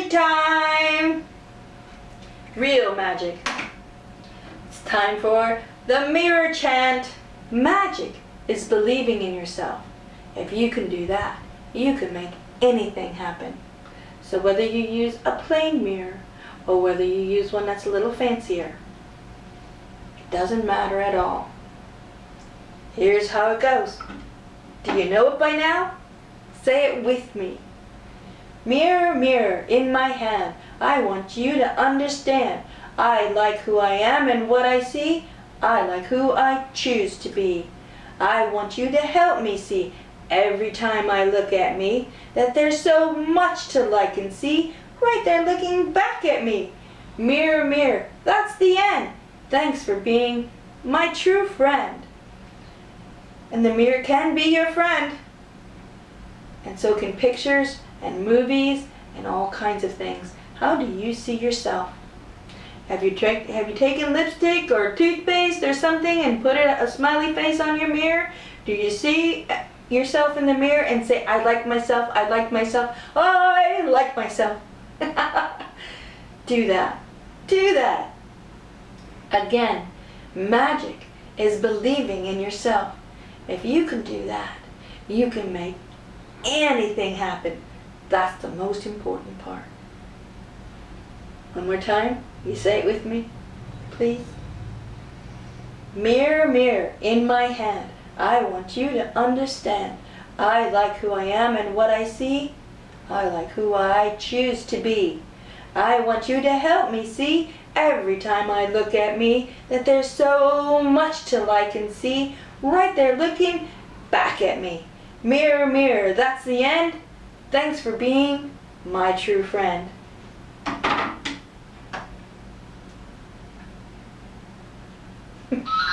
Magic time! Real magic. It's time for the mirror chant. Magic is believing in yourself. If you can do that, you can make anything happen. So whether you use a plain mirror or whether you use one that's a little fancier, it doesn't matter at all. Here's how it goes. Do you know it by now? Say it with me. Mirror, mirror in my hand, I want you to understand. I like who I am and what I see. I like who I choose to be. I want you to help me see every time I look at me that there's so much to like and see right there looking back at me. Mirror, mirror, that's the end. Thanks for being my true friend. And the mirror can be your friend. And so can pictures and movies and all kinds of things. How do you see yourself? Have you, have you taken lipstick or toothpaste or something and put a, a smiley face on your mirror? Do you see uh, yourself in the mirror and say, I like myself, I like myself, I like myself? do that. Do that. Again, magic is believing in yourself. If you can do that, you can make anything happen. That's the most important part. One more time. You say it with me, please. Mirror, mirror in my hand, I want you to understand. I like who I am and what I see. I like who I choose to be. I want you to help me see every time I look at me that there's so much to like and see right there looking back at me. Mirror, mirror, that's the end. Thanks for being my true friend.